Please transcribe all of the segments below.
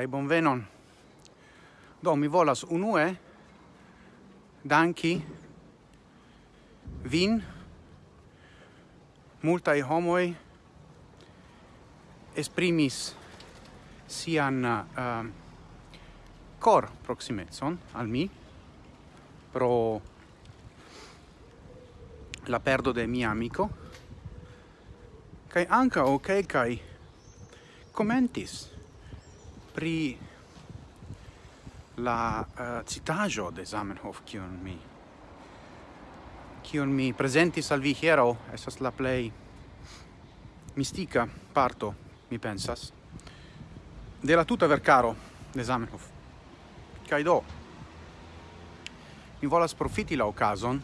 kai bonvenon. Do mi volas unue danki vin multai homoi esprimis sian uh, cor proximetson al mi pro la perdo de mia amico kai anka o okay, kai commentis pri la uh, citajo de Zamenhof kiun mi kiun mi presentis al vi hiero esas la play mistika parto mi pensas de la tuta vercaro de Zamenhof. Kaj do mi volas profiti la okazon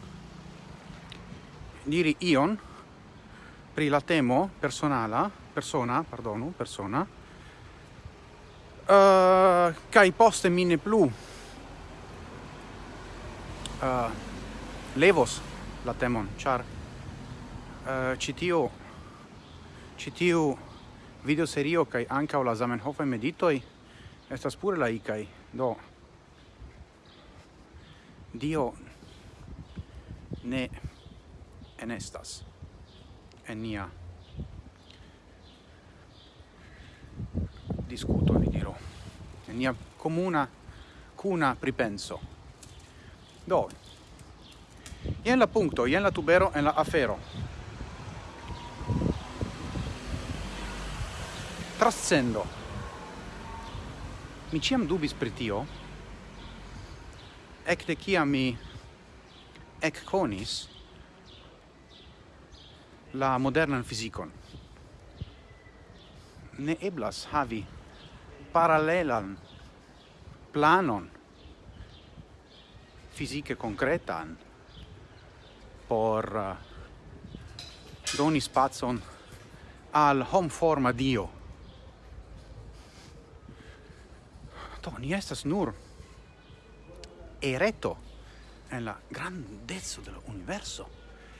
diri ion pri la temo personala persona pardonu persona uh, kai poste mine plu. Uh, levos la temon char eh, uh, citio citio video serio kai anka la Zamenhof meditoi estas pure la ikai do Dio ne enestas en nia discuto, vi dirò. Nenia comuna cuna pripenso. Do. Ien la punto, ien la tubero en la afero. Trascendo. Mi ciam dubis pritio tio, de ciam mi ec conis la modernan fizikon. Ne eblas havi parallelan planon fizike concretan por uh, doni spazon al hom forma dio. To ni estas nur ereto en la grandezzo del universo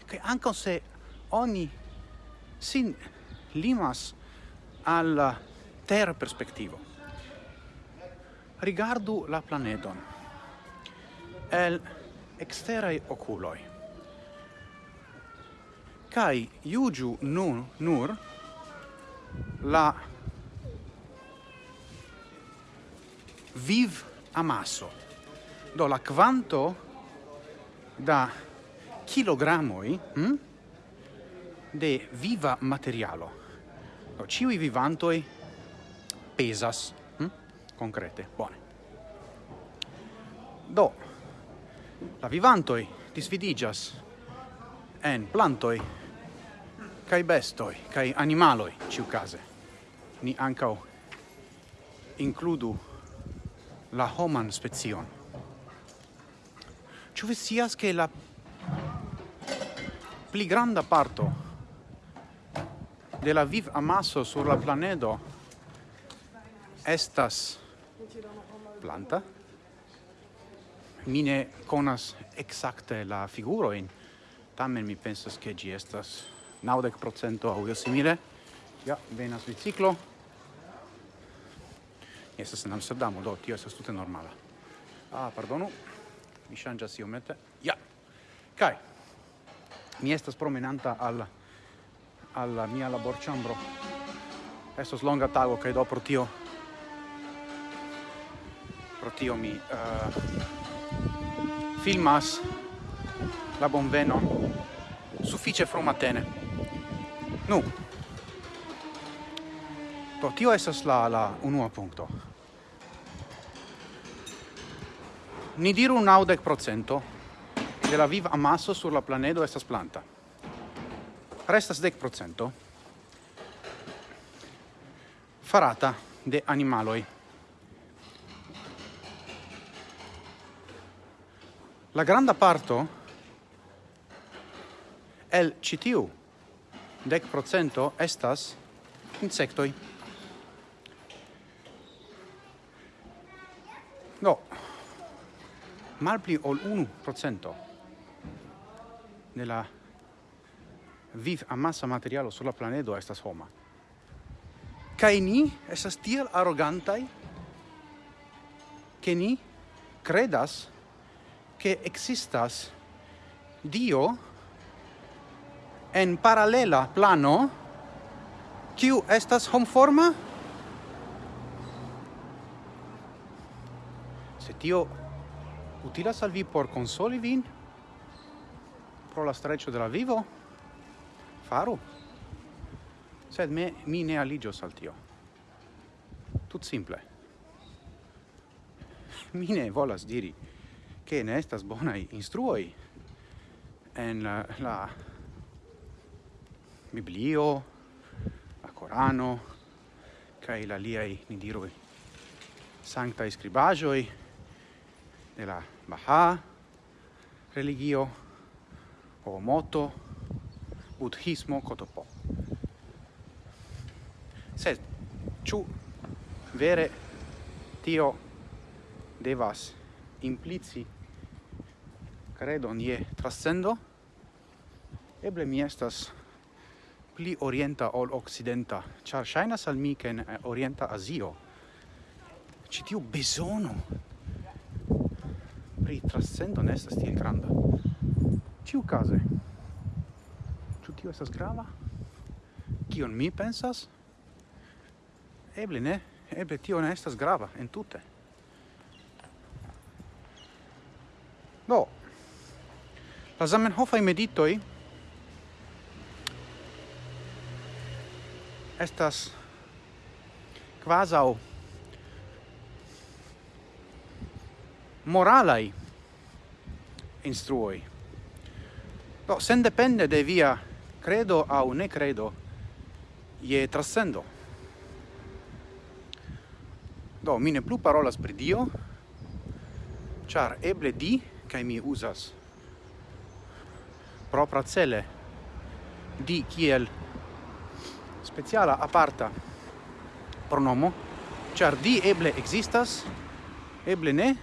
che anche se ogni sin limas al eh, ter perspectivo rigardu la planeton. El exterai oculoi. Kai iugiu nun nur la viv amasso do la quanto da kilogramoi hm, de viva materialo. Do ciui vivantoi pesas concrete. Bone. Do, la vivantoi disvidigas en plantoi kai bestoi, kai animaloi, ciu case. Ni ancau includu la homan spezion. Ciu visias che la pli granda parto de la viv amasso sur la planedo estas planta. Mine conas exacte la figuroin, tamen mi pensas che gi estas 90% au simile. Ja, venas biciclo. Estas en Amsterdamo, do, tio estas tute normala. Ah, pardonu, mi shangias iomete. Ja, kai, mi estas promenanta al, alla mia laborchambro. Estos longa tago, kai do pro tio pro tio mi uh, filmas la bonveno suffice frumatene. Nu, to tio esas la, la unua punto. Ni diru naudec procento de la viv amasso sur la planedo estas planta. Restas dec procento farata de animaloi. la granda parto el citiu dec procento estas insectoi. No, malpli ol unu procento de la viv amassa materialo sulla planedo estas homa. Kai ni estas tiel arrogantai che ni credas che existas Dio en paralela plano kiu estas homforma? Se tio utilas al vi por consoli vin pro la streccio de la vivo faru. Sed me mi ne aligios al tio. Tut simple. Mi ne volas diri che ne estas bonai instruoi en la, la Biblio, la Corano, kai la liai, ni diroi, sancta scribagioi de la Baha religio, o moto buddhismo Kotopo. se chu vere tio devas implici credon je trascendo. Eble mi estas pli orienta ol occidenta char shainas al mi ken eh, orienta asio ci tiu besono pri trascendo ne estas tiel granda. Ciu case ciu tio estas grava? Kion mi pensas? Eble ne eble tio ne estas grava entute. La Zamenhofaj meditoi estas quasau moralai instruoi. Do, sendepende de via credo au ne credo, je trascendo. Do, mine plu parolas pri Dio, char eble di, cae mi usas propra cele di kiel speciala aparta pronomo char di eble existas eble ne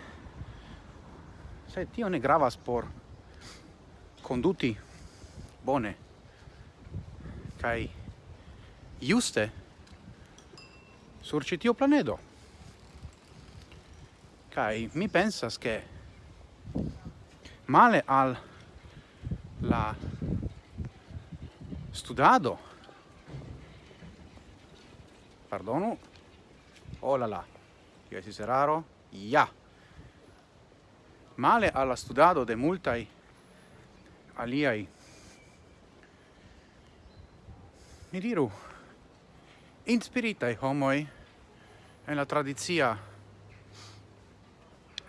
se tio ne gravas por conduti bone kai juste sur citio planedo. Kai mi pensas che male al la studado. perdono oh Pardonu. Olala. che si se ya Ja. Male alla studado de multaj aliaj. Ni diru. Inspiritaj homoj e la tradizia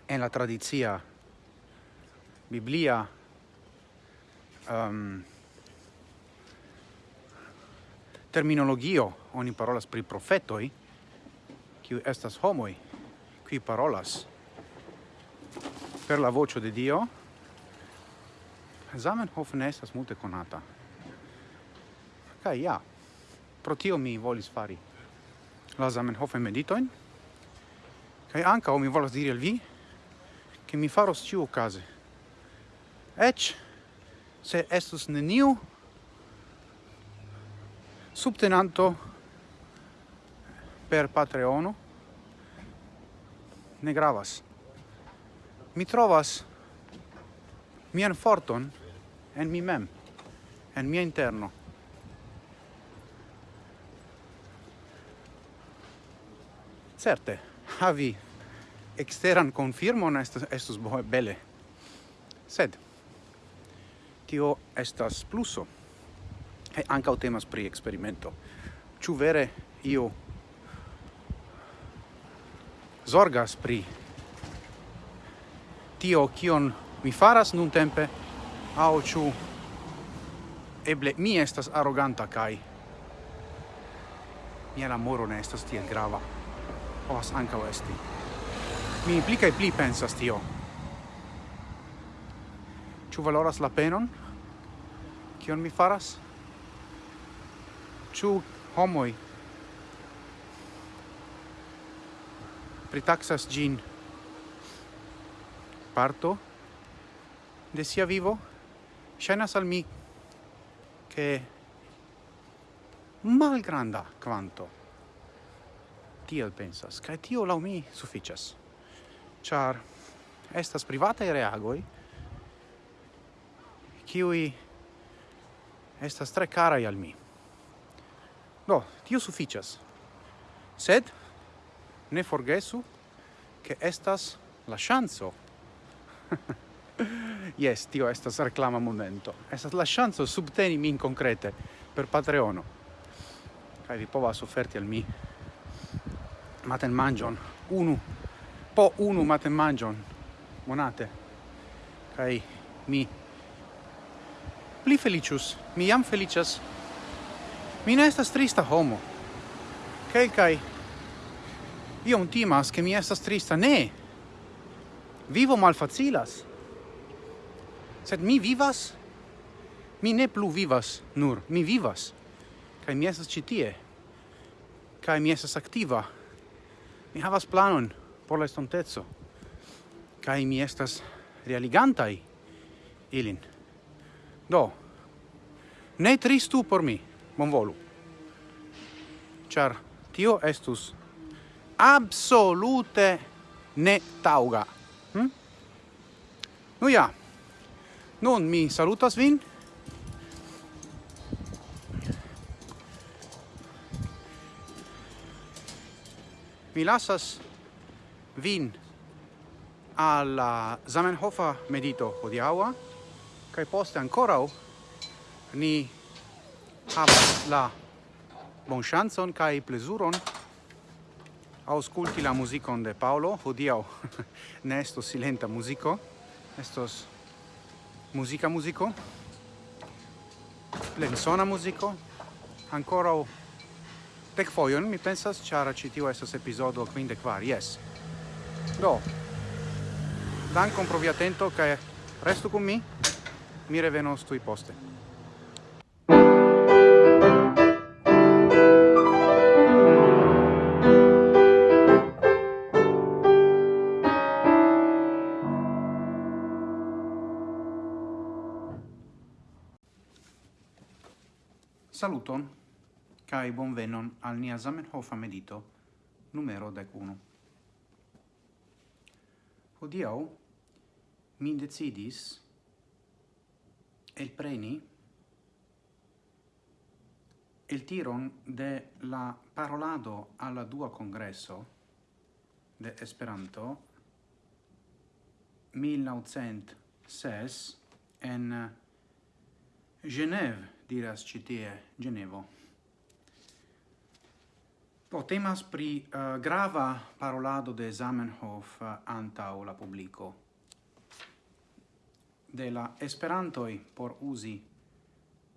e la tradizia biblia um, terminologio oni parolas pri profetoi qui estas homoi qui parolas per la voce de Dio. Zamenhof ne estas multe conata kaj ja pro tio mi volis fari la Zamenhof meditoin kaj ankaŭ mi volas diri al vi che mi faros ciu case ec se estus neniu subtenanto per Patreono ne gravas. Mi trovas mian forton en mi mem, en mia interno. Certe, havi exteran confirmon estus, estus bele, sed tio estas pluso. E anca temas pri experimento. ciu vere io zorgas pri tio kion mi faras nun tempe au ciu eble mi estas arroganta kai mia lamoro ne estas tiel grava povas anca esti mi pli e pli pensas tio Ĉu valoras la penon? Kion mi faras? Ĉu homoj pritaxas ĝin parto de sia vivo? Ŝajnas al mi ke malgranda kvanto tiel pensas, kaj tio laŭ mi sufiĉas, ĉar estas privataj reagoj qui estas tre cara al mi. Do, tio suficias. Sed, ne forgesu, che estas la chanzo. yes, tio estas reclama momento. Estas la chanzo subteni min concrete per Patreono. Kai vi povas offerti al mi maten mangion, unu, po unu maten mangion, monate. Kai mi pli felicius, mi jam felicias. Mi ne estas trista homo. Kelkai io un timas che mi estas trista. Ne! Vivo malfacilas. Sed mi vivas, mi ne plu vivas nur, mi vivas. Kai mi estas ĉi tie. Kai mi estas aktiva. Mi havas planon por la estontezo. Kai mi estas realigantai ilin. Do, ne tristu por mi, bonvolu. Char tio estus absolute ne tauga. Hm? Nu ja, nun mi salutas vin. Mi lasas vin alla Zamenhofa medito hodiaŭa kai poste ancora ni havas la bon chanson kai plezuron ausculti la musicon de Paolo. Hodiaŭ ne esto silenta muziko, estos musica muziko, plensona muziko, ancora tek foion mi pensas, ĉar ĉi tio estas epizodo kvindek kvar, jes. Do, dankon pro via atento kaj restu kun mi. Mi revenos tui poste. Saluton, cae bonvenon al nia Zamenhof medito numero 11. Hodiau mi decidis el preni el tiron de la parolado alla dua congresso de Esperanto 1906 en Genève diras citie Genevo. Po temas pri uh, grava parolado de Zamenhof eh, uh, antau la publico de la esperantoi por uzi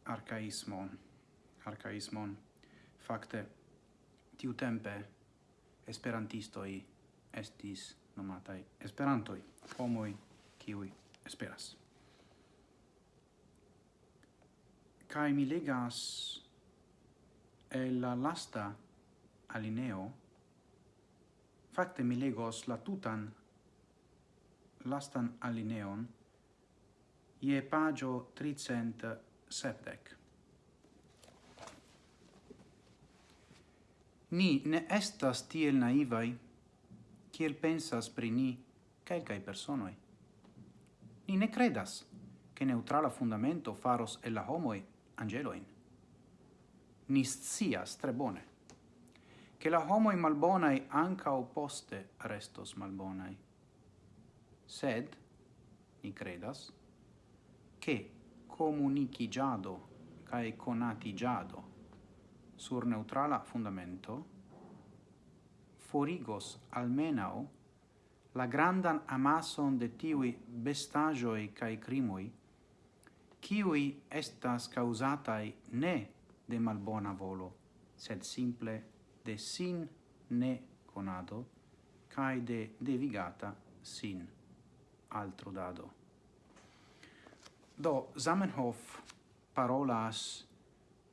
arcaismon. arkaismon fakte tiu tempe esperantistoi estis nomataj esperantoi, homoi kiui esperas kai mi legas el la lasta alineo fakte mi legos la tutan lastan alineon je pagio tricent septec. Ni ne estas tiel naivai, kiel pensas pri ni quelcae personoi. Ni ne credas che neutrala fundamento faros e la homoi angeloin. Ni scias tre bone, che la homoi malbonai anca oposte restos malbonai. Sed, ni credas, che comunicigiado cae conatigiado sur neutrala fundamento forigos almenao la grandan amason de tiui bestagioi cae crimoi kiui estas causatai ne de malbona volo, sed simple de sin ne conado, cae de devigata sin altro dado. Do, Zamenhof parolas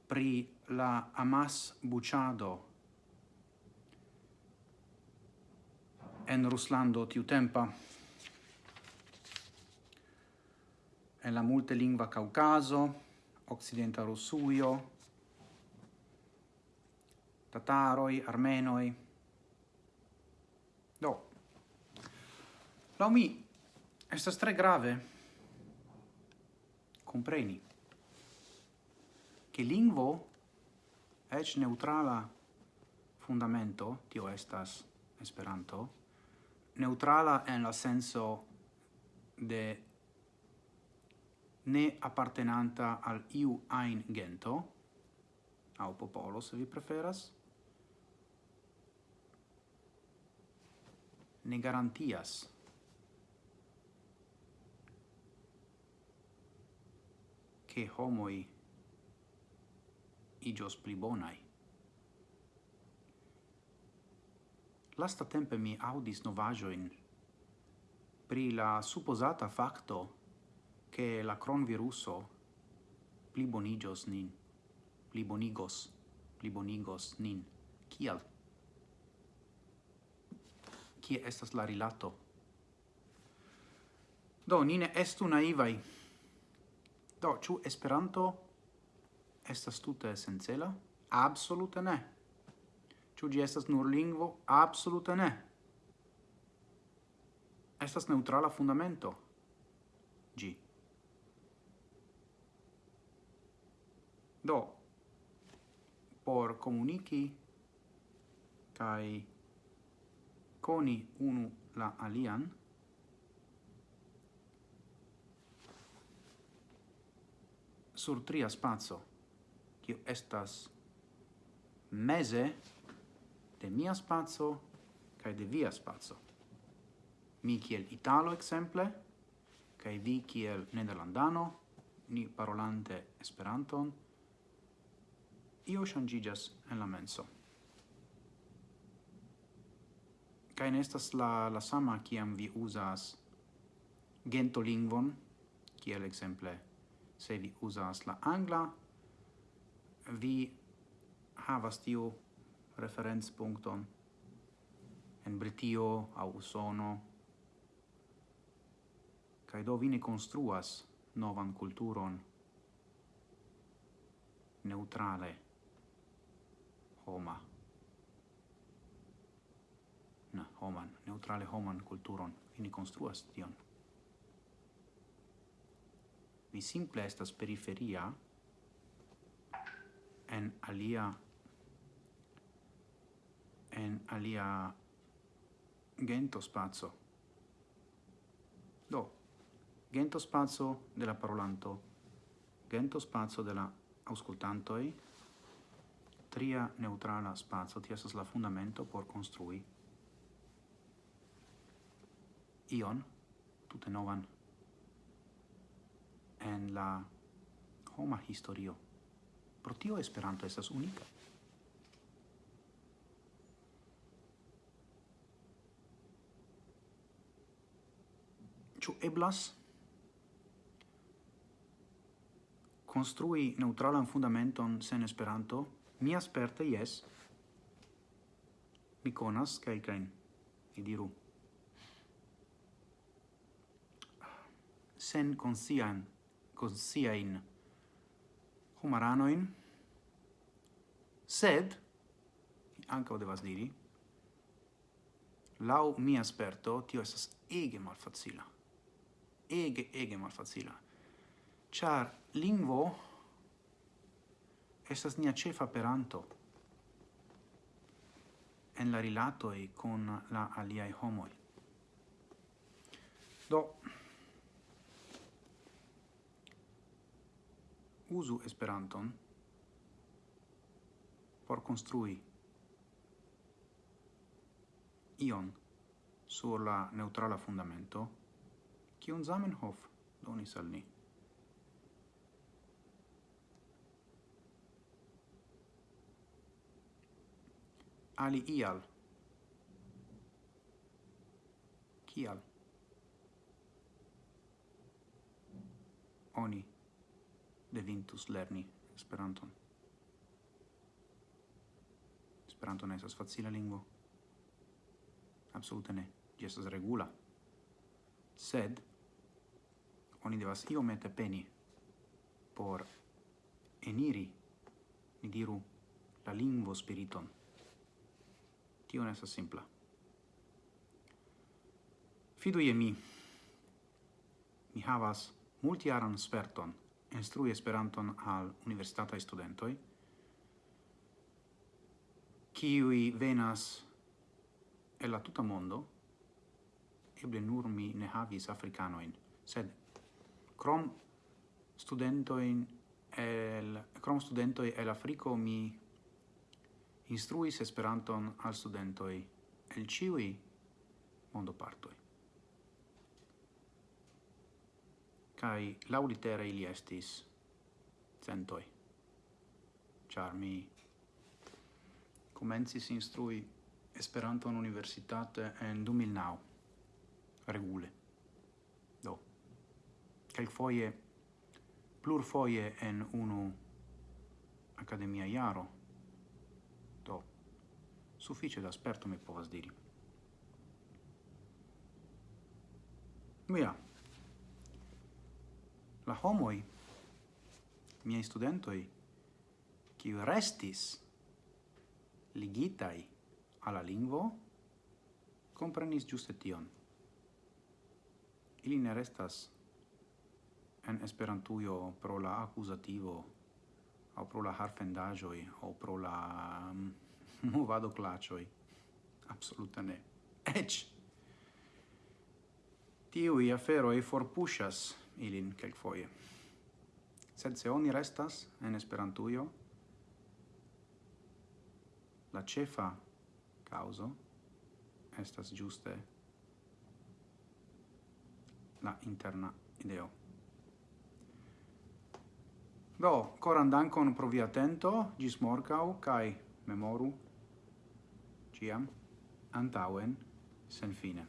pri la amas buciado en Ruslando tiu tempa en la multilingva Caucaso, Occidenta Rusujo, Tataroi, Armenoi. Do, lau mi, estas tre grave compreni. Che lingvo ec neutrala fundamento tio estas esperanto neutrala en la senso de ne appartenanta al iu ein gento au popolo se vi preferas ne garantias che homoi igios pli bonai. Lasta tempe mi audis novajoin pri la supposata facto che la cronviruso pli bonigios nin, pli bonigos, pli bonigos nin. Kial? Kie estas la rilato? Do, nine estu naivai. Do, ĉu Esperanto estas tute esencela? Absolute ne. Ĉu gi estas nur lingvo? Absolute ne. Estas neutrala fundamento. Gi. Do, por comunici kai coni unu la alian, sur tria spazio, kiu estas mese de mia spazio kaj de via spazio. Mi kiel Italo exemple, kaj vi kiel Nederlandano, ni parolante Esperanton, io shangigas en la menso. Kaj ne estas la, la sama kiam vi uzas gentolingvon, kiel exemple se vi usas la angla vi havas tiu referenzpunkton en Britio au Usono kai do vi ne konstruas novan kulturon neutrale homa. Na homan neutrale homan kulturon. Vi ne konstruas tion mi simple estas periferia en alia en alia gento spazio do gento spazio della parolanto gento spazio della auscultantoi tria neutrala spazio ti la fundamento por construi ion tutte novan en la homa historio. Pro tio Esperanto estas unika. Ĉu eblas construi neutralan fundamenton sen Esperanto? Mi asperte jes. Mi conas kelkajn, mi diru. Sen conscian con siain humaranoin sed, ancao devas diri, lau mia asperto tio esas ege malfacila. Ege, ege malfacila. Char lingvo esas nia cefa peranto en la e con la aliai homoi. Do, usu Esperanton por construi ion sur la neutrala fundamento kiun Zamenhof donis al ni. Ali ial. Kial? Oni devintus lerni Esperanton. Esperanto ne estas facila lingvo. Absolute ne. Gi estas regula. Sed oni devas iomete peni por eniri, ni diru, la lingvo spiriton. Tio ne estas simpla. Fidu je mi. Mi havas multiaran sperton instrui Esperanton al universitatai studentoi, kiui venas el la tuta mondo, eble nur mi ne havis africanoin, sed crom studentoin el crom studentoi el Africo mi instruis Esperanton al studentoi el ciui mondo partoi. kai laulitere ili estis centoi. Char mi comencis instrui in universitate en 2009, regule. Do, calc foie, plur foie en unu academia iaro, do, suffice da sperto mi povas diri. Mia, la homoi, miei studentoi, qui restis ligitai alla lingvo, comprenis giuste tion. Ili ne restas en Esperantujo pro la accusativo au pro la harfendajoi au pro la mm, um, movado clacioi. Absoluta ne. Ec! Tiui aferoi forpushas ilin kelkfoje. Sed se oni restas en Esperantujo, la cefa causo estas giuste la interna ideo. Do, coran dankon pro vi atento, gis morcau, kai memoru, ciam, antauen, sen fine.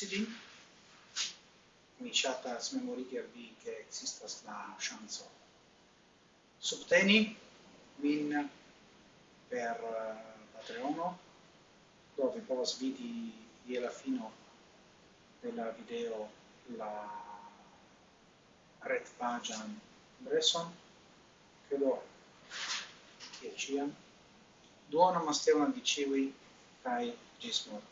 forsi lin? Mi shatas memorigi al vi che existas la chanson. Subteni min per uh, Patreono, dove povas vidi je la fino della video la red pagian Bresson, credo che ciam. Duono Mastellan di Civi, kai gis morto.